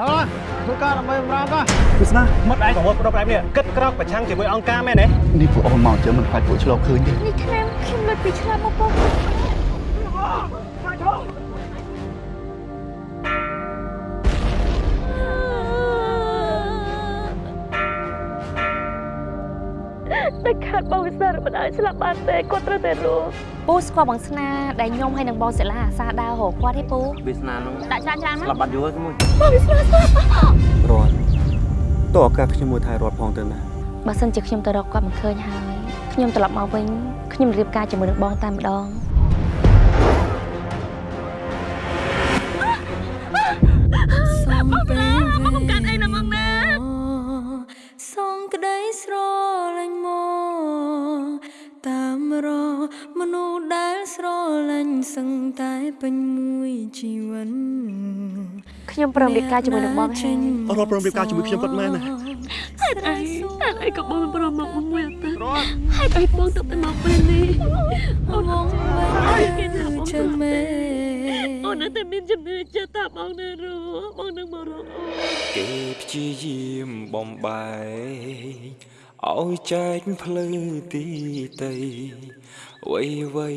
ដល់ធ្វើការដើម្បីបម្រើក៏វាស្នាមិត្តឯងប្រមូលប្រដប់ប្រែនេះគិតក្រោកប្រឆាំងជាមួយអង្គការមែនទេនេះពួកអូនមកជើមិនខ្លាចពួកឆ្លងឃើញទេនេះឆ្នាំខ្ញុំមិនពីឆ្លាប់មកពុក តែខាត់បងវិសារមិនឲ្យស្លាប់បានទេគាត់ត្រូវតែរស់ពូស្គាល់បងស្នាដែលខ្ញុំហើយនឹងបងសិលាអាសាដើររកគាត់ទេពូវាសនានោះដាក់ច្រើនច្រើនមកស្លាប់បាត់យូរហើយមួយបងវិសារស្លាប់រត់តើឱកាសខ្ញុំមួយថៃរត់ផងទៅណាបើសិនជាខ្ញុំទៅរកគាត់មិនឃើញហើយខ្ញុំត្រឡប់មកវិញខ្ញុំរៀបការជាមួយនឹងបងតែម្ដង មនុស្សដែលស្រលាញ់សឹងតែពេញមួយជីវិតខ្ញុំព្រមរៀបការជាមួយនឹងបងហើយរត់ព្រមរៀបការជាមួយខ្ញុំគាត់មែនណាហេតុអីហេតុអីក៏បងប្រមមកមួយអត់ទៅហេតុអីបងទៅតែមកពេលនេះអូនវងអើយវិញគេថាបងជើមេអូននៅតែមានជំនឿចិត្តថាបងនៅរស់បងនឹងមករកអូនគេព្យាយាមបំបែក ឲ្យចែកផ្លូវទីតីវៃវៃ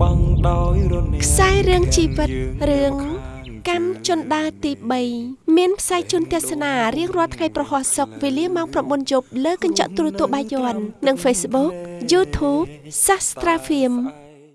បងដោយរនេខ្សែរឿងជីវិតរឿងកម្មជនដារទី3មានផ្សាយជូនទស្សនារៀងរាល់ថ្ងៃប្រហោះសុកវេលាម៉ោង9យប់លើកញ្ចក់ទូរទស្សន៍បាយ័ននិង Facebook YouTube Sastra Film